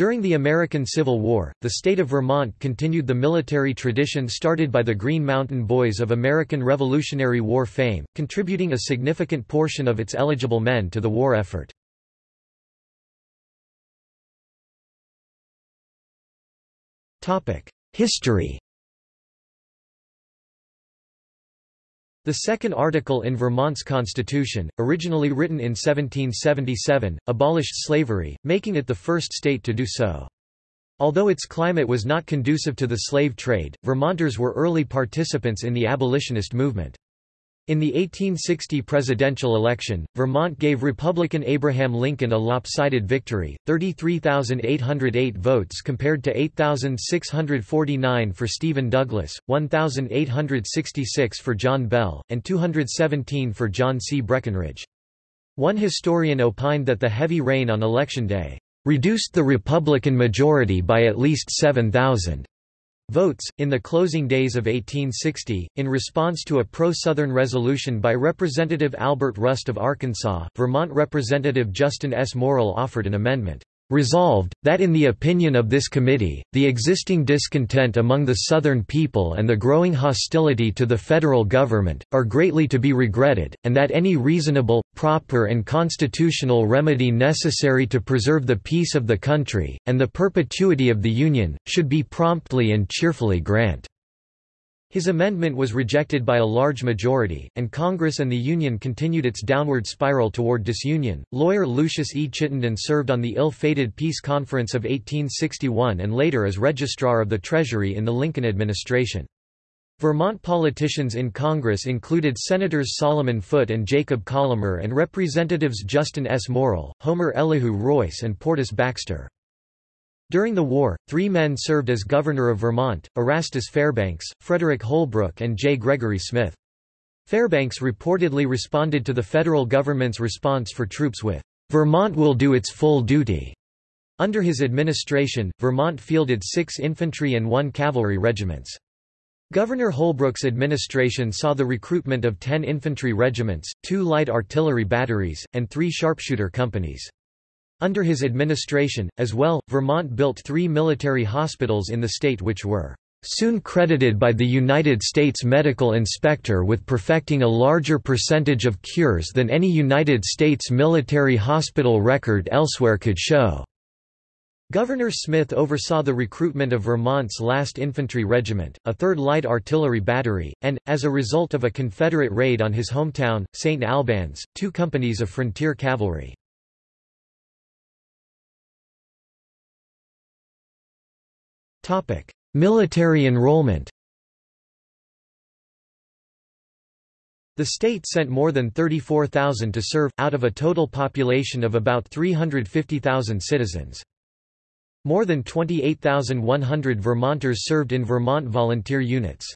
During the American Civil War, the state of Vermont continued the military tradition started by the Green Mountain Boys of American Revolutionary War fame, contributing a significant portion of its eligible men to the war effort. History The second article in Vermont's constitution, originally written in 1777, abolished slavery, making it the first state to do so. Although its climate was not conducive to the slave trade, Vermonters were early participants in the abolitionist movement. In the 1860 presidential election, Vermont gave Republican Abraham Lincoln a lopsided victory, 33,808 votes compared to 8,649 for Stephen Douglas, 1,866 for John Bell, and 217 for John C. Breckinridge. One historian opined that the heavy rain on Election Day, "...reduced the Republican majority by at least 7,000." Votes, in the closing days of 1860, in response to a pro-Southern resolution by Representative Albert Rust of Arkansas, Vermont Representative Justin S. Morrill offered an amendment. Resolved, that in the opinion of this committee, the existing discontent among the Southern people and the growing hostility to the federal government, are greatly to be regretted, and that any reasonable, proper and constitutional remedy necessary to preserve the peace of the country, and the perpetuity of the Union, should be promptly and cheerfully grant. His amendment was rejected by a large majority, and Congress and the Union continued its downward spiral toward disunion. Lawyer Lucius E. Chittenden served on the ill fated Peace Conference of 1861 and later as Registrar of the Treasury in the Lincoln administration. Vermont politicians in Congress included Senators Solomon Foote and Jacob Collamer and Representatives Justin S. Morrill, Homer Elihu Royce, and Portus Baxter. During the war, three men served as governor of Vermont, Erastus Fairbanks, Frederick Holbrook and J. Gregory Smith. Fairbanks reportedly responded to the federal government's response for troops with, "'Vermont will do its full duty'". Under his administration, Vermont fielded six infantry and one cavalry regiments. Governor Holbrook's administration saw the recruitment of ten infantry regiments, two light artillery batteries, and three sharpshooter companies. Under his administration, as well, Vermont built three military hospitals in the state which were soon credited by the United States Medical Inspector with perfecting a larger percentage of cures than any United States military hospital record elsewhere could show. Governor Smith oversaw the recruitment of Vermont's last infantry regiment, a 3rd Light Artillery Battery, and, as a result of a Confederate raid on his hometown, St. Albans, two companies of frontier cavalry. Military enrollment The state sent more than 34,000 to serve, out of a total population of about 350,000 citizens. More than 28,100 Vermonters served in Vermont volunteer units.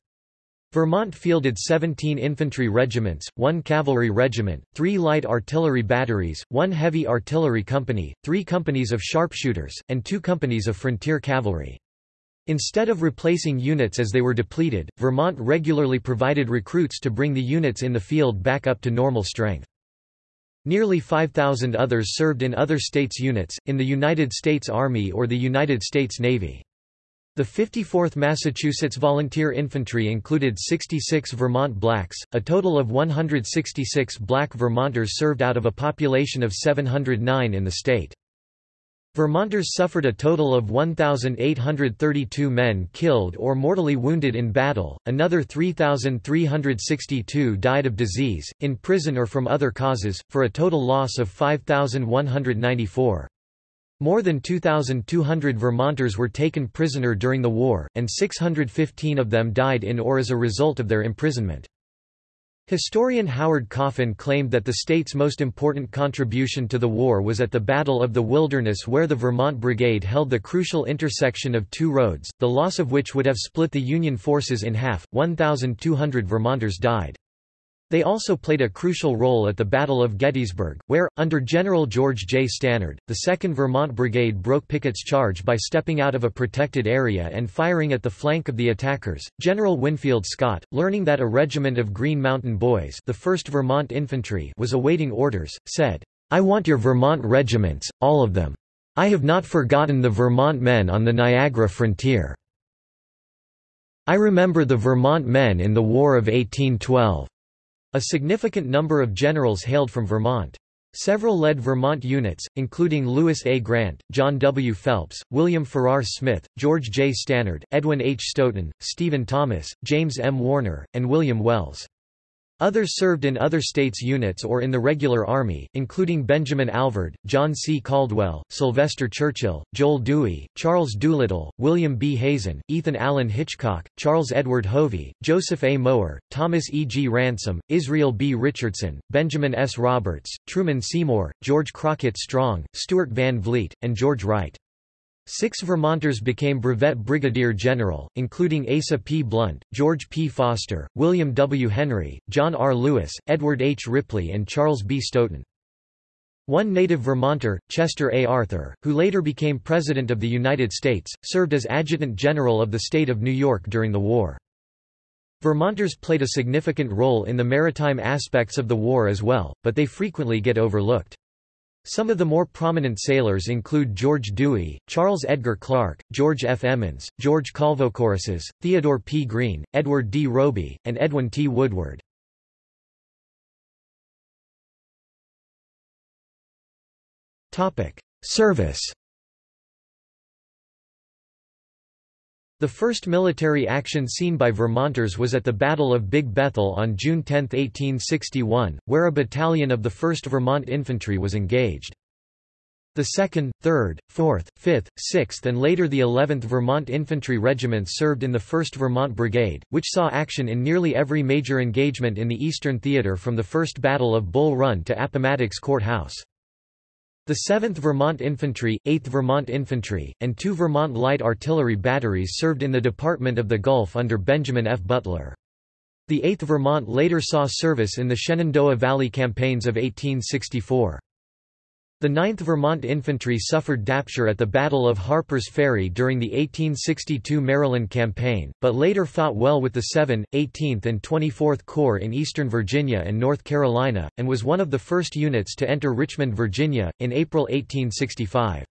Vermont fielded 17 infantry regiments, one cavalry regiment, three light artillery batteries, one heavy artillery company, three companies of sharpshooters, and two companies of frontier cavalry. Instead of replacing units as they were depleted, Vermont regularly provided recruits to bring the units in the field back up to normal strength. Nearly 5,000 others served in other states' units, in the United States Army or the United States Navy. The 54th Massachusetts Volunteer Infantry included 66 Vermont blacks, a total of 166 black Vermonters served out of a population of 709 in the state. Vermonters suffered a total of 1,832 men killed or mortally wounded in battle, another 3,362 died of disease, in prison or from other causes, for a total loss of 5,194. More than 2,200 Vermonters were taken prisoner during the war, and 615 of them died in or as a result of their imprisonment. Historian Howard Coffin claimed that the state's most important contribution to the war was at the Battle of the Wilderness where the Vermont Brigade held the crucial intersection of two roads, the loss of which would have split the Union forces in half. 1,200 Vermonters died. They also played a crucial role at the Battle of Gettysburg, where, under General George J. Stannard, the 2nd Vermont Brigade broke Pickett's charge by stepping out of a protected area and firing at the flank of the attackers. General Winfield Scott, learning that a regiment of Green Mountain Boys the 1st Vermont Infantry was awaiting orders, said, I want your Vermont regiments, all of them. I have not forgotten the Vermont men on the Niagara frontier. I remember the Vermont men in the War of 1812. A significant number of generals hailed from Vermont. Several led Vermont units, including Lewis A. Grant, John W. Phelps, William Farrar Smith, George J. Stannard, Edwin H. Stoughton, Stephen Thomas, James M. Warner, and William Wells. Others served in other states' units or in the regular army, including Benjamin Alvord, John C. Caldwell, Sylvester Churchill, Joel Dewey, Charles Doolittle, William B. Hazen, Ethan Allen Hitchcock, Charles Edward Hovey, Joseph A. Mower, Thomas E. G. Ransom, Israel B. Richardson, Benjamin S. Roberts, Truman Seymour, George Crockett Strong, Stuart Van Vliet, and George Wright. Six Vermonters became brevet brigadier general, including Asa P. Blunt, George P. Foster, William W. Henry, John R. Lewis, Edward H. Ripley and Charles B. Stoughton. One native Vermonter, Chester A. Arthur, who later became President of the United States, served as Adjutant General of the state of New York during the war. Vermonters played a significant role in the maritime aspects of the war as well, but they frequently get overlooked. Some of the more prominent sailors include George Dewey, Charles Edgar Clark, George F. Emmons, George Colvocoresses, Theodore P. Green, Edward D. Robie, and Edwin T. Woodward. Service The first military action seen by Vermonters was at the Battle of Big Bethel on June 10, 1861, where a battalion of the 1st Vermont Infantry was engaged. The 2nd, 3rd, 4th, 5th, 6th and later the 11th Vermont Infantry Regiments served in the 1st Vermont Brigade, which saw action in nearly every major engagement in the Eastern Theater from the First Battle of Bull Run to Appomattox Court House. The 7th Vermont Infantry, 8th Vermont Infantry, and two Vermont Light Artillery batteries served in the Department of the Gulf under Benjamin F. Butler. The 8th Vermont later saw service in the Shenandoah Valley campaigns of 1864. The 9th Vermont Infantry suffered Dapture at the Battle of Harper's Ferry during the 1862 Maryland Campaign, but later fought well with the 7th, 18th and 24th Corps in eastern Virginia and North Carolina, and was one of the first units to enter Richmond, Virginia, in April 1865.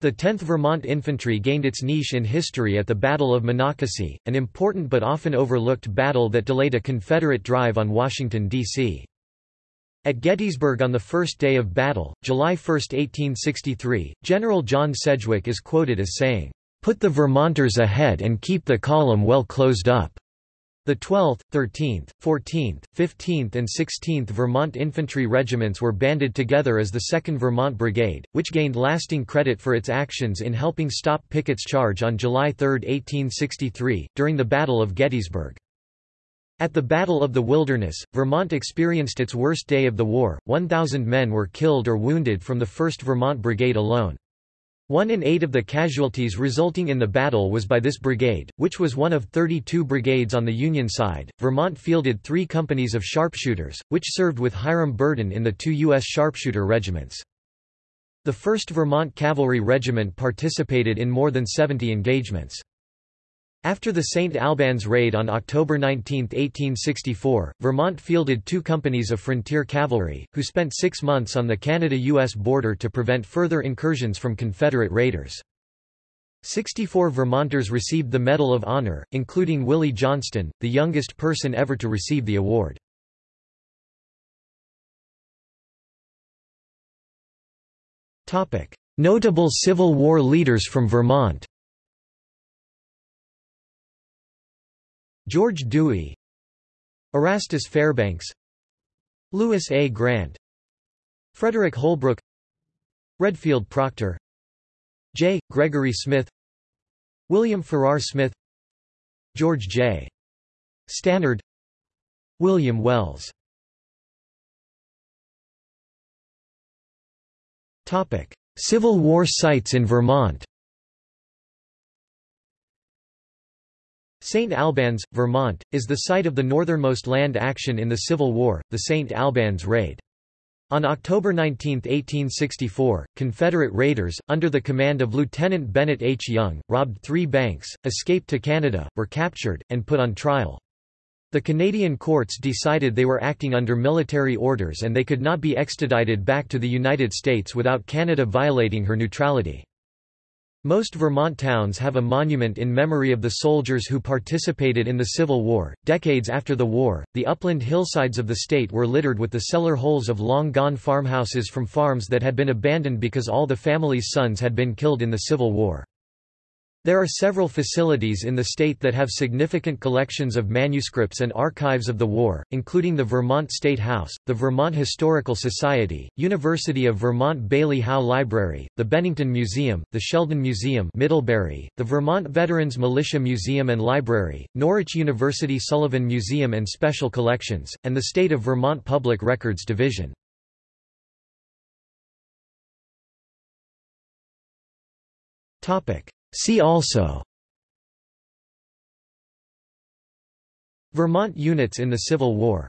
The 10th Vermont Infantry gained its niche in history at the Battle of Monocacy, an important but often overlooked battle that delayed a Confederate drive on Washington, D.C. At Gettysburg on the first day of battle, July 1, 1863, General John Sedgwick is quoted as saying, "...put the Vermonters ahead and keep the column well closed up." The 12th, 13th, 14th, 15th and 16th Vermont infantry regiments were banded together as the 2nd Vermont Brigade, which gained lasting credit for its actions in helping stop Pickett's charge on July 3, 1863, during the Battle of Gettysburg. At the Battle of the Wilderness, Vermont experienced its worst day of the war, 1,000 men were killed or wounded from the 1st Vermont Brigade alone. One in eight of the casualties resulting in the battle was by this brigade, which was one of 32 brigades on the Union side. Vermont fielded three companies of sharpshooters, which served with Hiram Berdan in the two U.S. sharpshooter regiments. The 1st Vermont Cavalry Regiment participated in more than 70 engagements. After the St. Albans raid on October 19, 1864, Vermont fielded two companies of frontier cavalry, who spent six months on the Canada-U.S. border to prevent further incursions from Confederate raiders. 64 Vermonters received the Medal of Honor, including Willie Johnston, the youngest person ever to receive the award. Notable Civil War leaders from Vermont George Dewey Erastus Fairbanks Lewis A. Grant Frederick Holbrook Redfield Proctor J. Gregory Smith William Farrar Smith George J. Stannard William Wells Civil War sites in Vermont St. Albans, Vermont, is the site of the northernmost land action in the Civil War, the St. Albans Raid. On October 19, 1864, Confederate raiders, under the command of Lieutenant Bennett H. Young, robbed three banks, escaped to Canada, were captured, and put on trial. The Canadian courts decided they were acting under military orders and they could not be extradited back to the United States without Canada violating her neutrality. Most Vermont towns have a monument in memory of the soldiers who participated in the Civil War. Decades after the war, the upland hillsides of the state were littered with the cellar holes of long gone farmhouses from farms that had been abandoned because all the family's sons had been killed in the Civil War. There are several facilities in the state that have significant collections of manuscripts and archives of the war, including the Vermont State House, the Vermont Historical Society, University of Vermont Bailey Howe Library, the Bennington Museum, the Sheldon Museum Middlebury, the Vermont Veterans Militia Museum and Library, Norwich University Sullivan Museum and Special Collections, and the State of Vermont Public Records Division. Topic See also Vermont units in the Civil War